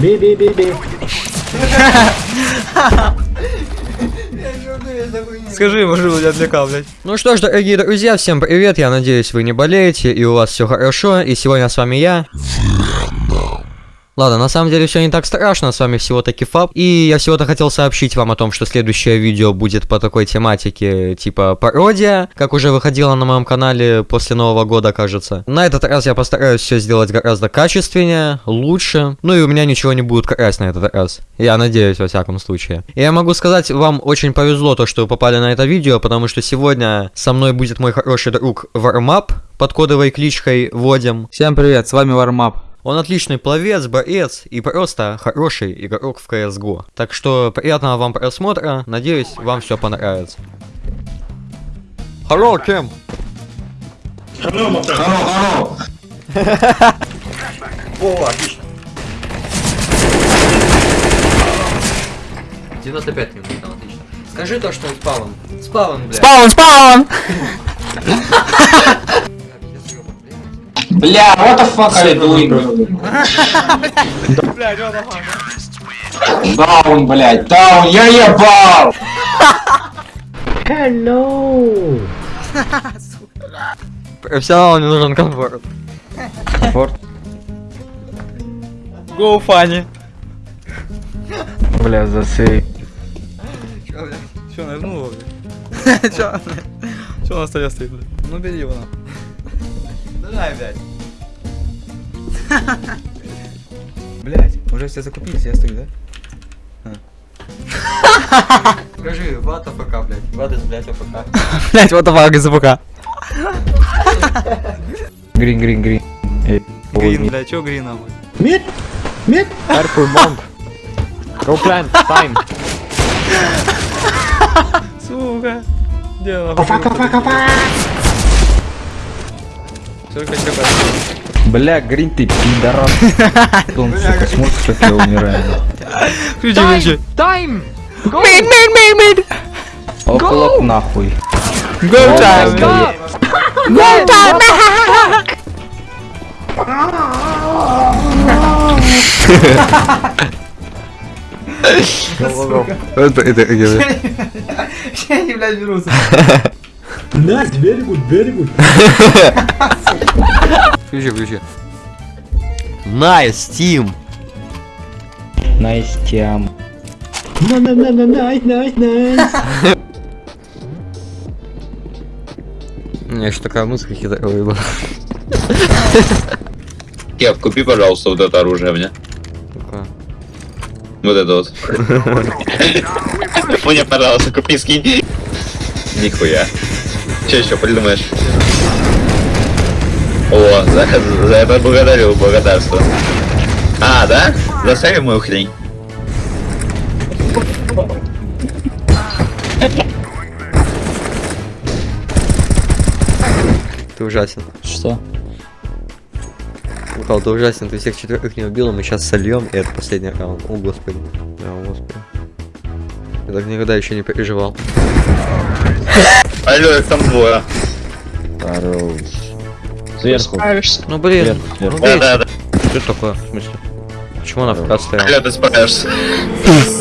Бей, бей, бей, бей. Скажи ему, что я отвлекал, блядь. Ну что ж, дорогие друзья, всем привет. Я надеюсь, вы не болеете и у вас все хорошо. И сегодня с вами я. Ладно, на самом деле все не так страшно, с вами всего-таки Фаб. И я всего-то хотел сообщить вам о том, что следующее видео будет по такой тематике, типа пародия, как уже выходило на моем канале после Нового года, кажется. На этот раз я постараюсь все сделать гораздо качественнее, лучше. Ну и у меня ничего не будет красть на этот раз. Я надеюсь, во всяком случае. И я могу сказать, вам очень повезло то, что вы попали на это видео, потому что сегодня со мной будет мой хороший друг Вармап под кодовой кличкой Водим. Всем привет, с вами Вармап. Он отличный пловец, боец и просто хороший игрок в CSGO. Так что приятного вам просмотра, надеюсь, вам все понравится. Hello, Кем? Hello, hello. О, отлично. 95 минут, там отлично. Скажи то, что спавн. Спавн, блядь. Спаун, спаун! Бля, what the fuck are you doing? Даун, блядь, даун, я ебал! Hello. Профессионалу не нужен комфорт. Go funny. Бля, засей. Чё, блядь? Чё, навернул его, блядь? Чё? Чё на столе стоит, блядь? Ну бери его на знаю, блядь. Блядь, уже все закупились, я стою, да? А. Скажи, what the fuck, блядь? What is, блядь, AFK? Блядь, what the fuck is AFK? Грин, грин, грин. Э, грин, бля, чё грин, нахуй? Мид! Мид! Careful, bomb! Go plant, time! Сука! Дело. Опа, опа, опа! Бля, Грин, ты пидорас. Он, сука, смотрит, как я умираю. Включи, включи. Тайм! Мейн, мейн, мейн, мейн! Оклоп нахуй. Go time! Go time! Это, это, это. Я не, блядь, беру. Nice, very good, very good. Включи, включи. Nice, team. Nice team. На, на, на, на, nice, nice, nice. У меня еще такая мысль хитровая была. Кеп, купи, пожалуйста, вот это оружие мне. Вот это вот. Мне, пожалуйста, купи, скинь. Нихуя. Че еще придумаешь? О, за, за это благодарю, благодарствую. А, да? Заставим мою хрень. Ты ужасен. Что? Михаил, ты ужасен, ты всех четверых не убил, а мы сейчас сольем, и это последний раунд. О, господи. О, господи. Я так никогда еще не переживал. Алло, их там двое. Хорош. Сверху. Ну блин, Вверх, ну. Да, да, да. что такое? В смысле? Почему она в стояла? Алло, ты справишься.